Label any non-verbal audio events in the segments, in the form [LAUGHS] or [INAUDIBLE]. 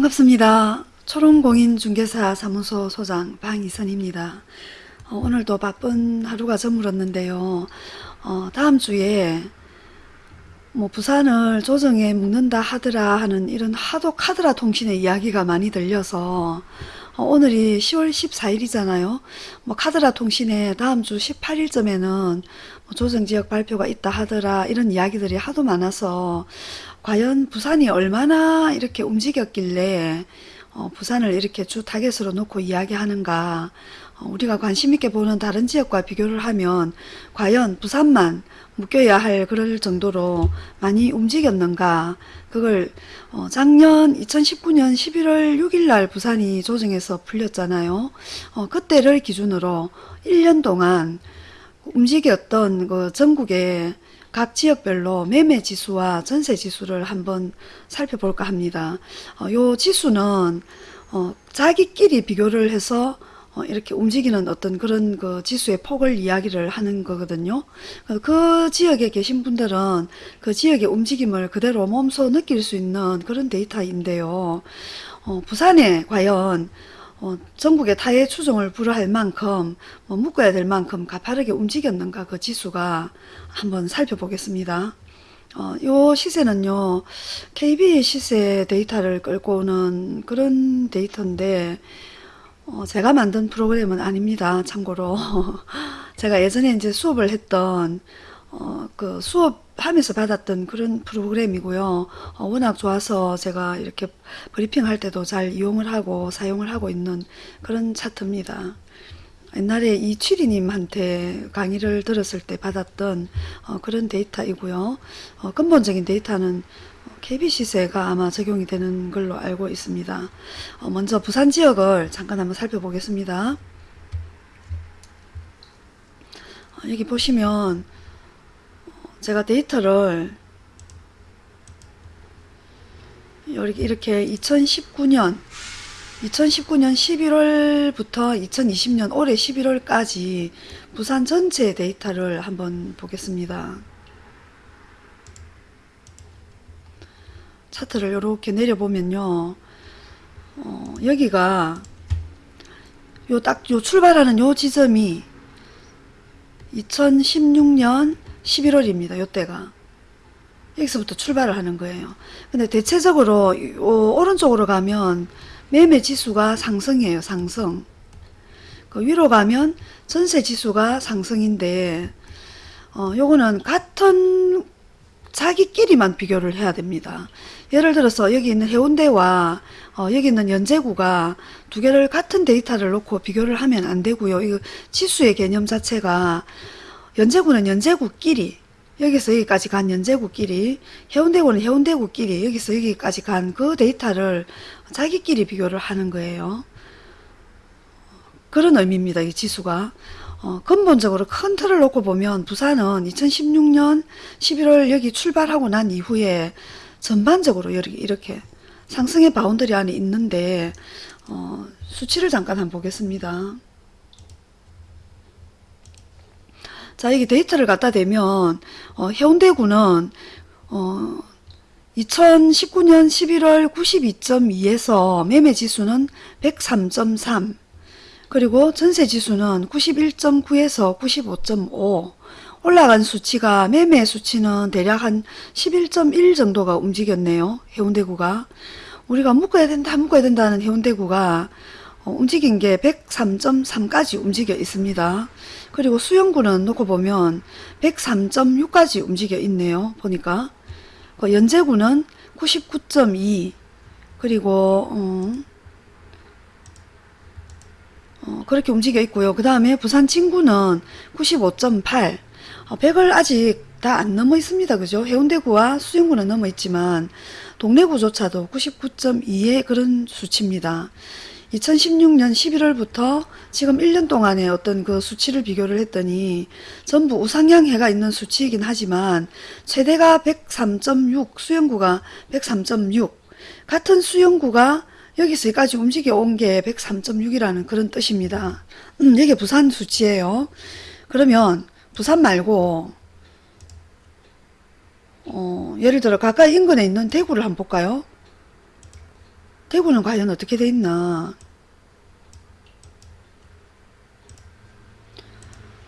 반갑습니다. 초롱공인중개사 사무소 소장 방이선입니다. 어, 오늘도 바쁜 하루가 저물었는데요. 어, 다음 주에 뭐 부산을 조정에 묶는다 하더라 하는 이런 하도 카드라 통신의 이야기가 많이 들려서 어, 오늘이 10월 14일이잖아요. 뭐 카드라 통신에 다음 주 18일쯤에는 뭐 조정 지역 발표가 있다 하더라 이런 이야기들이 하도 많아서 과연 부산이 얼마나 이렇게 움직였길래 어, 부산을 이렇게 주 타겟으로 놓고 이야기하는가 어, 우리가 관심 있게 보는 다른 지역과 비교를 하면 과연 부산만 묶여야 할 그럴 정도로 많이 움직였는가 그걸 어, 작년 2019년 11월 6일 날 부산이 조정에서 풀렸잖아요. 어, 그때를 기준으로 1년 동안 움직였던 그 전국의 각 지역별로 매매 지수와 전세 지수를 한번 살펴볼까 합니다. 어, 요 지수는 어, 자기끼리 비교를 해서 어, 이렇게 움직이는 어떤 그런 그 지수의 폭을 이야기를 하는 거거든요. 그, 그 지역에 계신 분들은 그 지역의 움직임을 그대로 몸소 느낄 수 있는 그런 데이터인데요. 어, 부산에 과연 어, 전국의 타의 추종을 불허할 만큼 뭐 묶어야 될 만큼 가파르게 움직였는가 그 지수가 한번 살펴보겠습니다. 어, 요 시세는요 KB 시세 데이터를 끌고 오는 그런 데이터인데 어, 제가 만든 프로그램은 아닙니다. 참고로 [LAUGHS] 제가 예전에 이제 수업을 했던 어, 그 수업하면서 받았던 그런 프로그램이고요. 어, 워낙 좋아서 제가 이렇게 브리핑 할 때도 잘 이용을 하고 사용을 하고 있는 그런 차트입니다. 옛날에 이취리님한테 강의를 들었을 때 받았던 어, 그런 데이터이고요. 어, 근본적인 데이터는 KB시세가 아마 적용이 되는 걸로 알고 있습니다. 어, 먼저 부산 지역을 잠깐 한번 살펴보겠습니다. 어, 여기 보시면 제가 데이터를 이렇게 2019년 2019년 11월부터 2020년 올해 11월까지 부산 전체 데이터를 한번 보겠습니다. 차트를 이렇게 내려보면요. 어, 여기가 요 딱 요 출발하는 요 지점이 2016년 11월입니다. 요때가. 여기서부터 출발을 하는 거예요. 근데 대체적으로 요 오른쪽으로 가면 매매 지수가 상승이에요. 상승. 그 위로 가면 전세 지수가 상승인데 어, 요거는 같은 자기끼리만 비교를 해야 됩니다. 예를 들어서 여기 있는 해운대와 어, 여기 있는 연제구가 두 개를 같은 데이터를 놓고 비교를 하면 안 되고요. 이 지수의 개념 자체가 연제구는 연제구끼리 여기서 여기까지 간 연제구끼리 해운대구는 해운대구끼리 여기서 여기까지 간 그 데이터를 자기끼리 비교를 하는 거예요. 그런 의미입니다. 이 지수가. 어, 근본적으로 큰 틀을 놓고 보면 부산은 2016년 11월 여기 출발하고 난 이후에 전반적으로 이렇게, 상승의 boundary 안에 있는데 어, 수치를 잠깐 한번 보겠습니다. 자 여기 데이터를 갖다 대면 어, 해운대구는 어, 2019년 11월 92.2에서 매매지수는 103.3 그리고 전세지수는 91.9에서 95.5 올라간 수치가 매매 수치는 대략 한 11.1 정도가 움직였네요. 해운대구가. 우리가 묶어야 된다 묶어야 된다는 해운대구가 어, 움직인 게 103.3까지 움직여 있습니다. 그리고 수영구는 놓고 보면 103.6까지 움직여 있네요. 보니까 그 연제구는 99.2 그리고 어, 어, 그렇게 움직여 있고요. 그 다음에 부산 친구는 95.8 어, 100을 아직 다 안 넘어 있습니다. 그죠? 해운대구와 수영구는 넘어 있지만 동래구조차도 99.2의 그런 수치입니다. 2016년 11월부터 지금 1년 동안의 어떤 그 수치를 비교를 했더니 전부 우상향해가 있는 수치이긴 하지만 최대가 103.6 수영구가 103.6 같은 수영구가 여기서 여기까지 움직여 온 게 103.6이라는 그런 뜻입니다. 음, 이게 부산 수치예요. 그러면 부산 말고 어, 예를 들어 가까이 인근에 있는 대구를 한번 볼까요? 대구는 과연 어떻게 돼 있나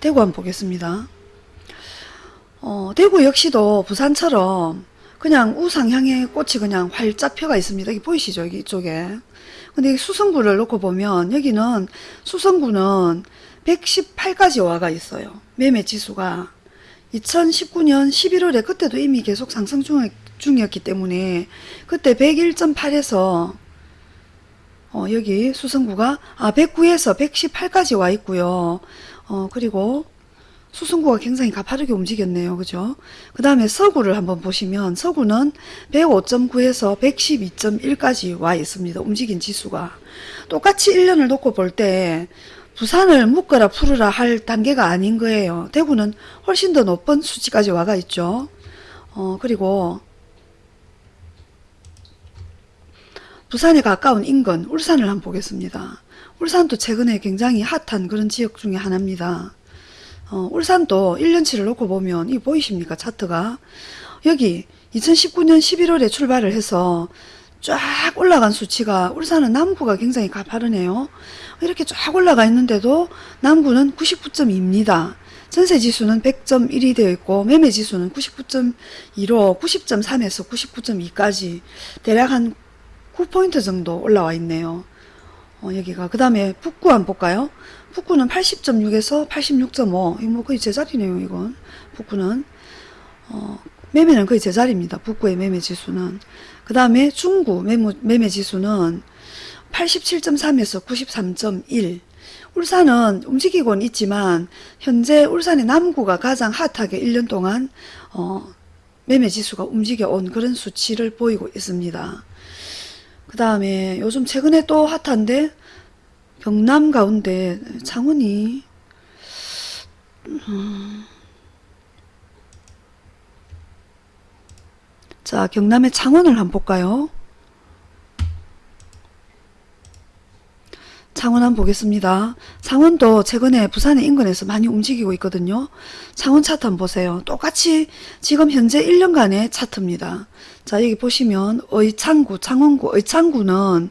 대구 한번 보겠습니다. 어, 대구 역시도 부산처럼 그냥 우상향의 꽃이 그냥 활짝 펴가 있습니다. 여기 보이시죠? 여기 이쪽에. 근데 이 수성구를 놓고 보면 여기는 수성구는 118까지 와가 있어요. 매매 지수가 2019년 11월에 그때도 이미 계속 상승 중, 중이었기 때문에 그때 101.8에서 어, 여기 수성구가 아 109에서 118까지 와 있고요. 어, 그리고 수성구가 굉장히 가파르게 움직였네요. 그죠? 그 다음에 서구를 한번 보시면 서구는 105.9에서 112.1까지 와 있습니다. 움직인 지수가. 똑같이 1년을 놓고 볼 때 부산을 묶어라 풀으라 할 단계가 아닌 거예요. 대구는 훨씬 더 높은 수치까지 와가 있죠. 어, 그리고 부산에 가까운 인근 울산을 한번 보겠습니다. 울산도 최근에 굉장히 핫한 그런 지역 중에 하나입니다. 어, 울산도 1년치를 놓고 보면 이 보이십니까 차트가 여기 2019년 11월에 출발을 해서 쫙 올라간 수치가 울산은 남구가 굉장히 가파르네요. 이렇게 쫙 올라가 있는데도 남구는 99.2입니다. 전세지수는 100.1이 되어 있고 매매지수는 99.2로 90.3에서 99.2까지 대략 한 9포인트 정도 올라와 있네요. 어, 여기가 그 다음에 북구 한번 볼까요? 북구는 80.6에서 86.5 이거 뭐 거의 제자리네요 이건 북구는 어, 매매는 거의 제자리입니다. 북구의 매매 지수는 그 다음에 중구 매매, 매매 지수는 87.3에서 93.1 울산은 움직이곤 있지만 현재 울산의 남구가 가장 핫하게 1년 동안 어, 매매 지수가 움직여 온 그런 수치를 보이고 있습니다. 그 다음에 요즘 최근에 또 핫한데 경남 가운데 창원이 음. 자 경남의 창원을 한번 볼까요? 창원 한번 보겠습니다. 창원도 최근에 부산의 인근에서 많이 움직이고 있거든요. 창원 차트 한번 보세요. 똑같이 지금 현재 1년간의 차트입니다. 자 여기 보시면 의창구, 창원구, 의창구는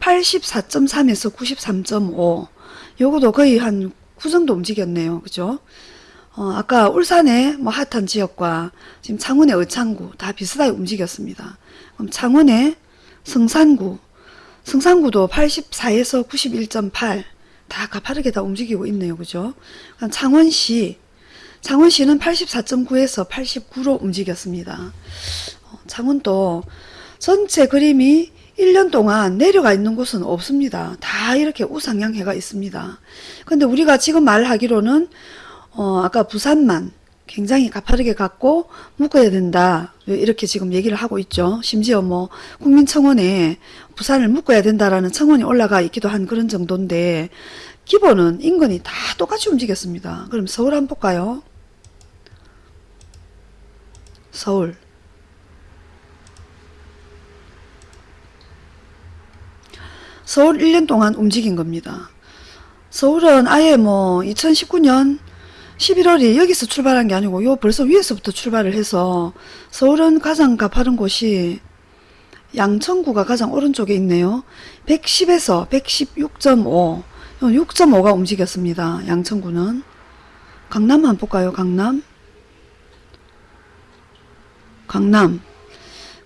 84.3에서 93.5 요거도 거의 한 9 정도 움직였네요. 그죠? 어, 아까 울산의 뭐 핫한 지역과 지금 창원의 의창구 다 비슷하게 움직였습니다. 그럼 창원의 성산구, 성산구도 84에서 91.8 다 가파르게 다 움직이고 있네요. 그죠? 창원시, 창원시는 84.9에서 89로 움직였습니다. 어, 창원도 전체 그림이 1년 동안 내려가 있는 곳은 없습니다. 다 이렇게 우상향해가 있습니다. 근데 우리가 지금 말하기로는 어, 아까 부산만 굉장히 가파르게 갖고 묶어야 된다. 이렇게 지금 얘기를 하고 있죠. 심지어 뭐 국민청원에 부산을 묶어야 된다라는 청원이 올라가 있기도 한 그런 정도인데 기본은 인근이 다 똑같이 움직였습니다. 그럼 서울 한번 볼까요? 서울 서울 1년 동안 움직인 겁니다. 서울은 아예 뭐 2019년 11월이 여기서 출발한 게 아니고 요 벌써 위에서부터 출발을 해서 서울은 가장 가파른 곳이 양천구가 가장 오른쪽에 있네요. 110에서 116.5 6.5가 움직였습니다. 양천구는 강남 한번 볼까요? 강남 강남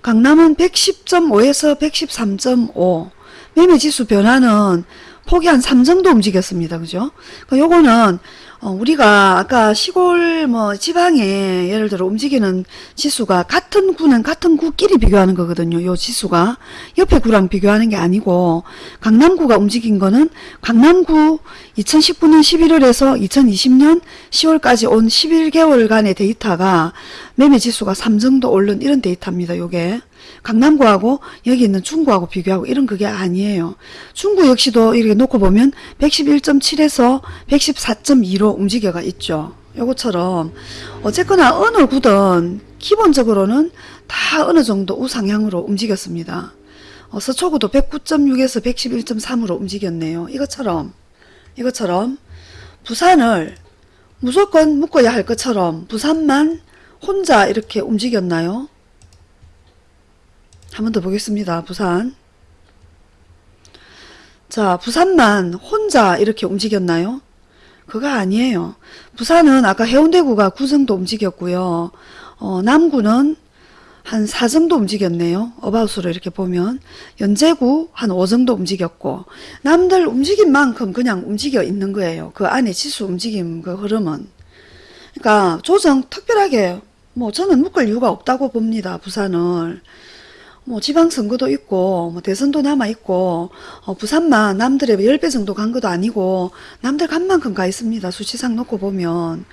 강남은 110.5에서 113.5 매매지수 변화는 폭이 한 3 정도 움직였습니다. 그죠? 그 요거는 어, 우리가 아까 시골 뭐 지방에 예를 들어 움직이는 지수가 같은 구는 같은 구끼리 비교하는 거거든요. 요 지수가 옆에 구랑 비교하는 게 아니고 강남구가 움직인 거는 강남구 2019년 11월에서 2020년 10월까지 온 11개월간의 데이터가 매매 지수가 3 정도 오른 이런 데이터입니다. 요게 강남구하고 여기 있는 중구하고 비교하고 이런 그게 아니에요. 중구 역시도 이렇게 놓고 보면 111.7에서 114.2로 움직여가 있죠. 요것처럼 어쨌거나 어느 구든 기본적으로는 다 어느 정도 우상향으로 움직였습니다. 어, 서초구도 109.6에서 111.3으로 움직였네요. 이것처럼 이것처럼 부산을 무조건 묶어야 할 것처럼 부산만 혼자 이렇게 움직였나요? 한 번 더 보겠습니다. 부산 자, 부산만 혼자 이렇게 움직였나요? 그거 아니에요. 부산은 아까 해운대구가 9정도 움직였고요. 어, 남구는 한 4정도 움직였네요. 어바웃으로 이렇게 보면. 연제구 한 5정도 움직였고, 남들 움직인 만큼 그냥 움직여 있는 거예요. 그 안에 지수 움직임 그 흐름은. 그러니까 조정 특별하게 뭐 저는 묶을 이유가 없다고 봅니다. 부산을. 뭐 지방선거도 있고 뭐 대선도 남아있고 어, 부산만 남들의 10배 정도 간 것도 아니고 남들 간 만큼 가 있습니다. 수치상 놓고 보면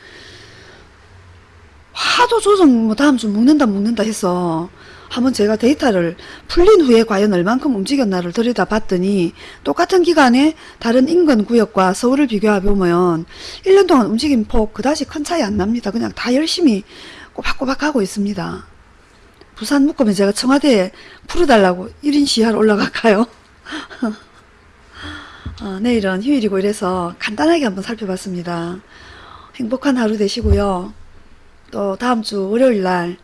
하도 조정 뭐 다음 주 묶는다 묶는다 해서 한번 제가 데이터를 풀린 후에 과연 얼만큼 움직였나를 들여다 봤더니 똑같은 기간에 다른 인근 구역과 서울을 비교해 보면 1년 동안 움직임 폭 그다지 큰 차이 안 납니다. 그냥 다 열심히 꼬박꼬박 하고 있습니다. 부산 묶으면 제가 청와대에 풀어달라고 1인 시위하러 올라갈까요? [LAUGHS] 어, 내일은 휴일이고 이래서 간단하게 한번 살펴봤습니다. 행복한 하루 되시고요. 또 다음 주 월요일날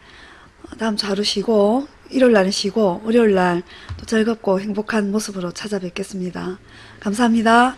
어, 다음 주 하루 쉬고 일요일날은 쉬고 월요일날 또 즐겁고 행복한 모습으로 찾아뵙겠습니다. 감사합니다.